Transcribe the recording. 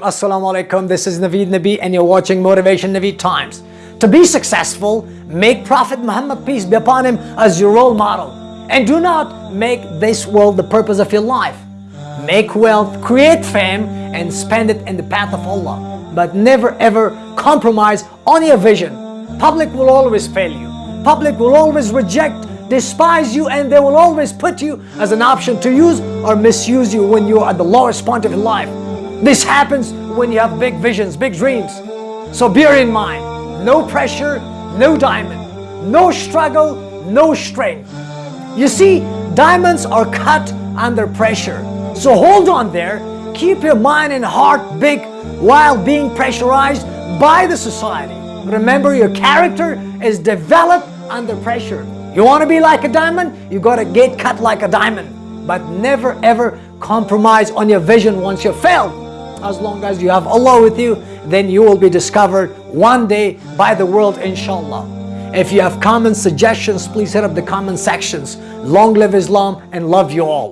Assalamu alaikum. This is Naveed Nabi and you're watching Motivation Naveed Times. To be successful, make Prophet Muhammad, peace be upon him, as your role model. And do not make this world the purpose of your life. Make wealth, create fame, and spend it in the path of Allah. But never ever compromise on your vision. Public will always fail you. Public will always reject, despise you, and they will always put you as an option to use or misuse you when you are at the lowest point of your life. This happens when you have big visions, big dreams. So bear in mind, no pressure, no diamond, no struggle, no strain. You see, diamonds are cut under pressure. So hold on there, keep your mind and heart big while being pressurized by the society. Remember, your character is developed under pressure. You want to be like a diamond? You got to get cut like a diamond. But never ever compromise on your vision once you've failed as long as you have Allah with you, then you will be discovered one day by the world inshallah. If you have comments, suggestions, please hit up the comment sections. Long live Islam and love you all.